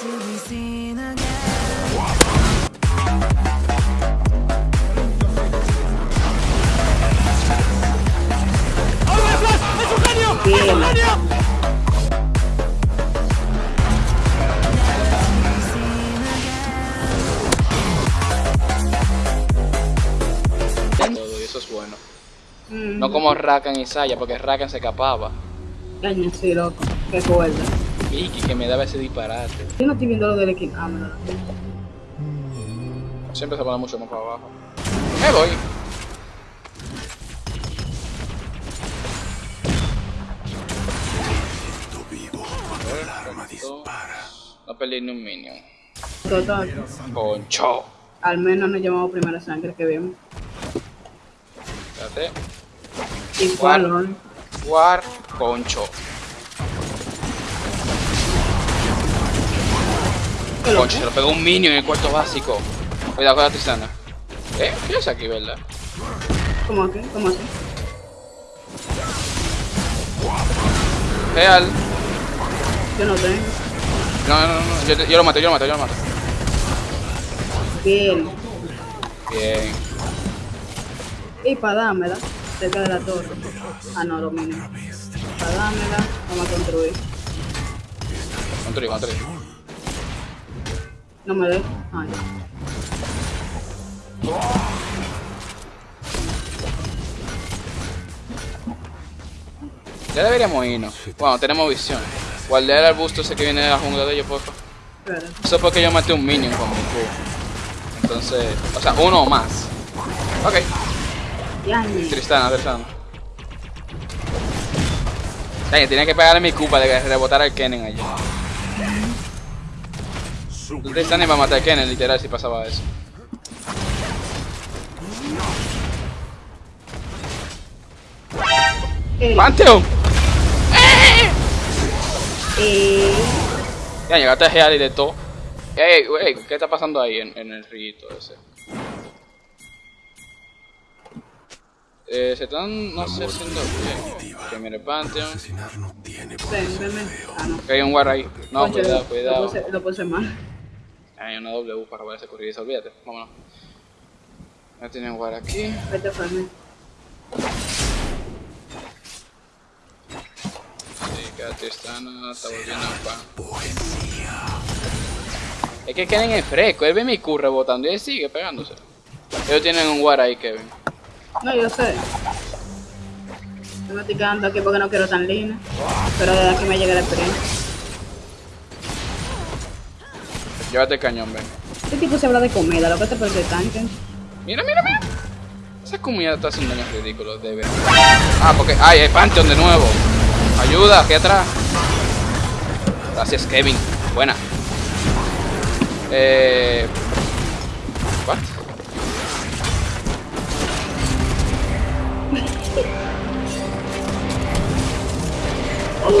Todo, y eso es bueno. No como Rakan y Saya, porque Rakan se escapaba. Caña, sí, loco. Fuerte. Vicky que me daba ese disparate. Yo no estoy viendo lo del equipo. Ah, me lo- Siempre se pone mucho más para abajo. Me voy. No perdí ni un minion. Total. Concho. Al menos nos llamamos primera sangre que vimos. Espérate. Y. Lord. War Concho. Se lo pegó un minion en el cuarto básico. Cuidado con la. ¿Eh? ¿Qué es aquí, verdad? ¿Cómo aquí? ¿Cómo así? Real. Yo no tengo. No, no, no. Yo, yo lo mato, yo lo mato, yo lo mato. Bien. Bien. Y para dármela, cerca de la torre. Ah, no, lo mínimo. Para dármela, vamos a construir. Construí, construí. No me. Ay. Ya deberíamos irnos. Bueno, tenemos visión. Guardar el arbusto ese que viene de la jungla de ellos. Espera. Eso es porque yo maté un minion con mi Q. Entonces, o sea, uno o más. Ok. Tristana, Tristana. Tenía que pegarle mi Q para que rebotara el Kennen allí. Tristana iba a matar a Kennen, literal, si pasaba eso. Eh, ¡Pantheon! eh, Ya llegaste a Heal y de todo. Ey, wey, ¿qué está pasando ahí en, en el rito ese? Eh, se están, no sé, haciendo bien. Que mire Pantheon. Ven, ven, ven. Ah, no. Que hay un war ahí. No, cuidado, cuidado. Lo puse mal. Hay una W para poder corridiza, olvídate. Vámonos. Ya tienen war aquí. Vete, Fermi. Sí, que Tristana está volviendo a pan. Es que Kennen es fresco, él ve mi Q rebotando y él sigue pegándose. Ellos tienen un war ahí, Kevin. No, yo sé. Yo me estoy quedando aquí porque no quiero tan línea. Pero desde aquí me llega la experiencia. Llévate el cañón, ven. Este tipo se habla de comida, lo que te parece tanque. Mira, mira, mira. Esa comida está haciendo daños ridículos, de verdad. Ah, porque. ¡Ay, hay Pantheon de nuevo! Ayuda, aquí atrás. Gracias, Kevin. Buena. Eh. ¿What?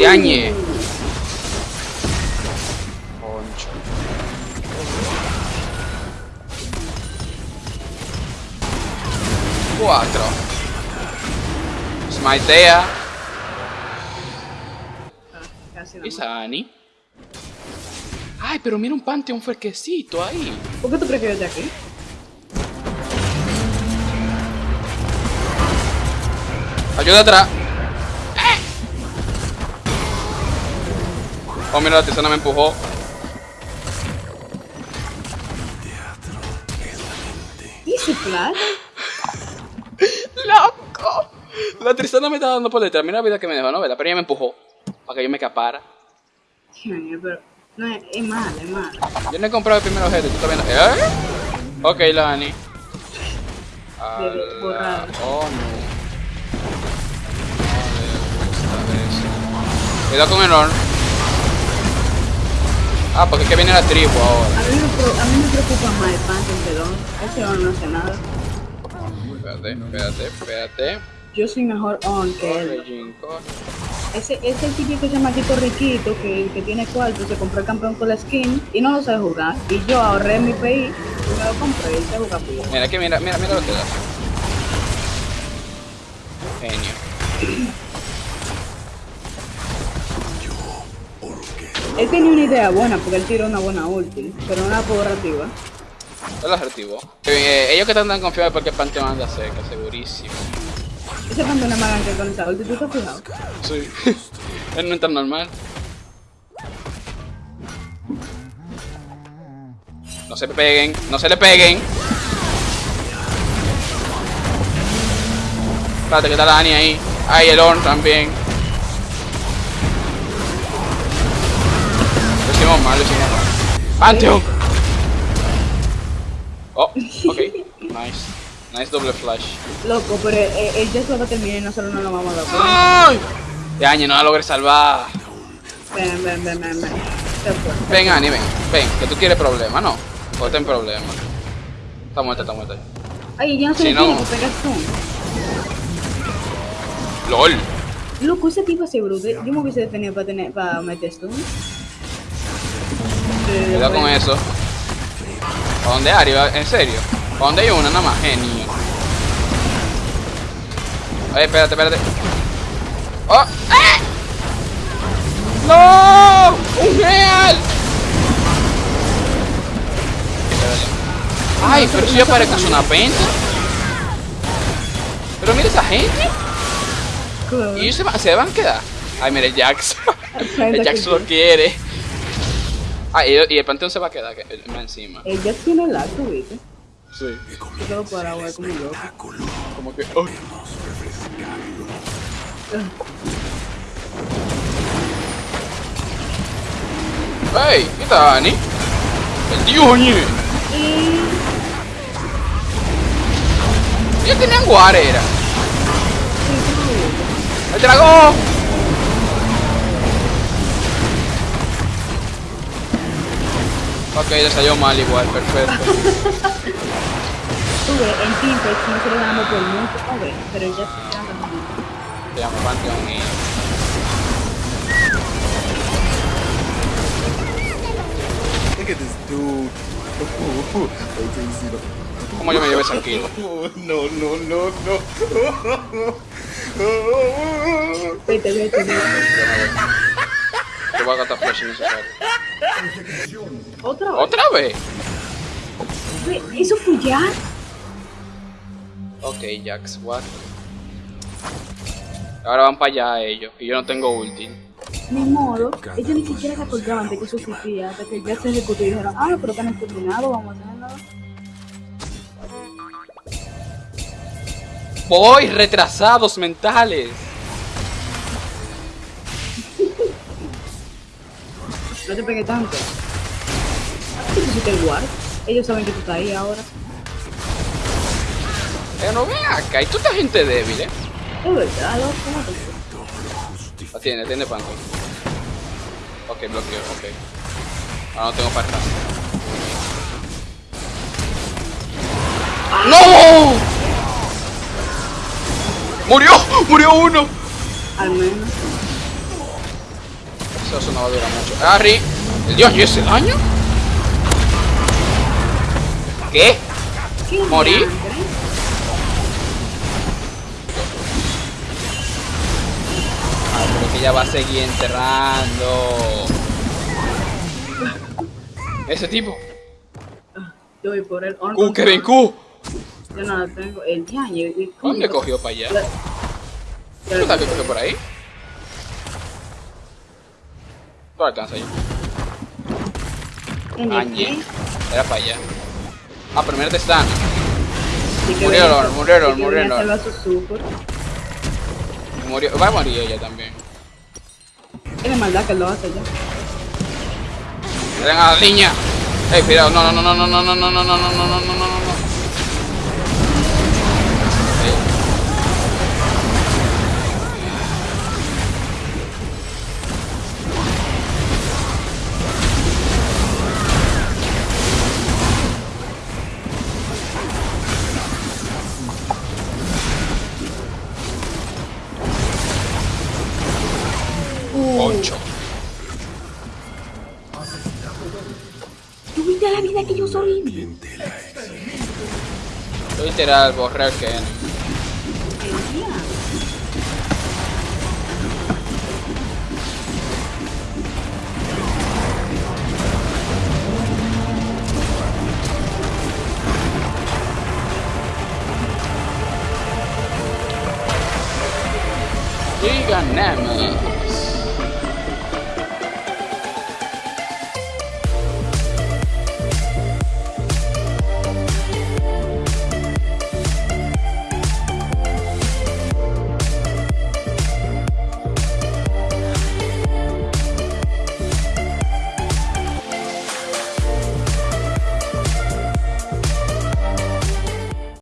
Yañe. 4 Smitea ah, E Sani Ai, pero mira un Pantheon fresquecito ahí. ¿Por qué tú prefieres de aquí? Ayuda atrás. ¡Eh! Oh, mira, la tisana me empujó. ¿Y ese plano? La Tristana me está dando por detrás. Mira la vida que me dejó, ¿no? ¿verdad? Pero ella me empujó. Para que yo me escapara. Ay, pero... No, es, es mal, es mal. Yo no he comprado el primer objeto. ¿Tú viendo? ¿Eh? Ok, la. De- borrado. Oh, no. Cuidado con el horn. Ah, porque es que viene la tribu ahora. A mí me, a mí me preocupa más el Phantom que Don. Ese On no hace nada. Espérate, espérate, espérate. Yo soy mejor On que él. Ese, ese típico chamaquito riquito que, que tiene cuarto, se compró el campeón con la skin y no lo sabe jugar. Y yo ahorré mi PI y me lo compré y se juega. Mira, que mira, mira, mira lo que da. Genio. Él tenía una idea buena porque él tiró una buena ulti, pero no la pudo reactivar. Es el asertivo. Eh, ellos que están tan confiados porque el Panteón anda cerca, segurísimo. Ese cuando una magan que con esa ulti, ¿tú te has fijado? Sí. Él no es tan normal. No se peguen, no se le peguen. Espérate que está la Dani ahí. Ahí el Orn también. Lo hicimos mal, lo hicimos mal. Pantheon. Oh, ok. Nice. Nice doble flash. Loco, pero él, él ya se va a terminar y nosotros no lo vamos a dar. ¡Ay! De año no la logré salvar. Ven, ven, ven, ven, ven. Ven, Ani, ven. Ven, que tú quieres problemas, ¿no? O ten problemas. Está muerta, está muerta. Ay, ya no se Si no- tiene que pegar stun. LOL. Loco, ese tipo así, bruto. Yo me hubiese detenido para, tener, para meter stun. Cuidado con eso. ¿A dónde Ari? ¿En serio? ¿A dónde hay una nada más? Genio. Oye, espérate, espérate. ¡Oh! ¡Ah! ¡No! ¡Un real! Ay, pero si yo parezco una penta. Pero mira esa gente. Y ellos se, va- se van a quedar. Ay, mira, el Jax. el Jax lo quiere. Ah, y, y el panteón se va a quedar que- eh, encima. Él ya tiene el acto, ¿viste? Sí. Yo ahí como loco. Como que. oh. ¡Ey! ¿Qué tal, Dani? ¡El tío! Y... Ellos tenían. ¡El dragón! Ok, le salió mal igual, perfecto. Tuve en Teampex nosotros ganamos por mucho, a ver, pero ya se quedan ganando. Se llama Panteón y... Look at this dude. ¿Cómo yo me llevé kill? No, no, no, no. Vete, vete, voy a gastar flash innecesario. ¿Otra vez? ¿Otra vez? Ve, ¿Eso fue ya? Ok, Jax, what? Ahora van para allá ellos, y yo no tengo ulti. Ni modo. Ellos ni siquiera se acordaban de que eso existía hasta que ya se ejecutó y dijeron, ah, pero que han terminado, vamos a hacerlo. ¡Voy! ¡Retrasados mentales! No te pegué tanto. ¿Qué pusiste el guard? Ellos saben que tú estás ahí ahora. No ven acá, y tú estás gente débil, eh. Es verdad, loco, ¿cómo te La tiene, tiene panto. Ok, bloqueo, ok. Ahora no tengo atrás. ¡No! ¡Murió! ¡Murió uno! Al menos. Eso no va a durar mucho. ¡Harry! ¿El dios y ese daño? ¿Qué ¿Morí? Ella va a seguir enterrando. Ese tipo. Yo voy por el on. Q, Kevin Q. Yo no tengo. El diaño. ¿Dónde cogió para allá? ¿Tú sabes que cogió por ahí? Tú alcanzas ahí. En Añe. el- Era para allá. Ah, pero mira te están. Que Murieron, murieron, que murieron. Murió. Va a morir ella también. De maldad que lo hace ya. Ven a la niña. Ey, cuidado. No, no, no, no, no, no, no, no, no, no, no, no, no, no, no, soy Literal, borrar que...